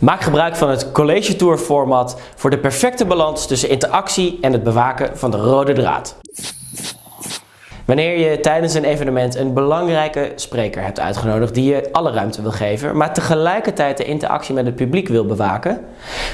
Maak gebruik van het College Tour format voor de perfecte balans tussen interactie en het bewaken van de rode draad. Wanneer je tijdens een evenement een belangrijke spreker hebt uitgenodigd die je alle ruimte wil geven, maar tegelijkertijd de interactie met het publiek wil bewaken,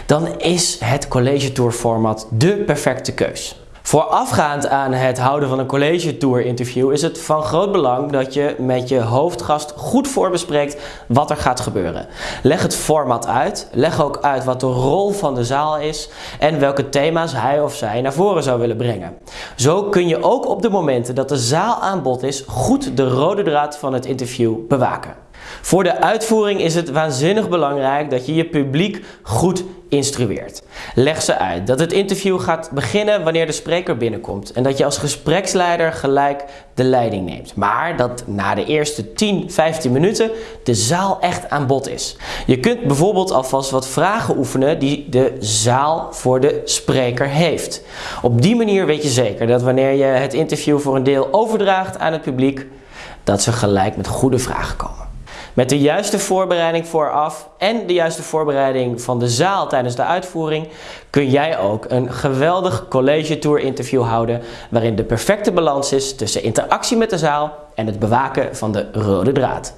dan is het College Tour format de perfecte keus. Voorafgaand aan het houden van een college tour interview is het van groot belang dat je met je hoofdgast goed voorbespreekt wat er gaat gebeuren. Leg het format uit, leg ook uit wat de rol van de zaal is en welke thema's hij of zij naar voren zou willen brengen. Zo kun je ook op de momenten dat de zaal aan bod is goed de rode draad van het interview bewaken. Voor de uitvoering is het waanzinnig belangrijk dat je je publiek goed instrueert. Leg ze uit dat het interview gaat beginnen wanneer de spreker binnenkomt en dat je als gespreksleider gelijk de leiding neemt. Maar dat na de eerste 10, 15 minuten de zaal echt aan bod is. Je kunt bijvoorbeeld alvast wat vragen oefenen die de zaal voor de spreker heeft. Op die manier weet je zeker dat wanneer je het interview voor een deel overdraagt aan het publiek, dat ze gelijk met goede vragen komen. Met de juiste voorbereiding vooraf en de juiste voorbereiding van de zaal tijdens de uitvoering kun jij ook een geweldig college tour interview houden waarin de perfecte balans is tussen interactie met de zaal en het bewaken van de rode draad.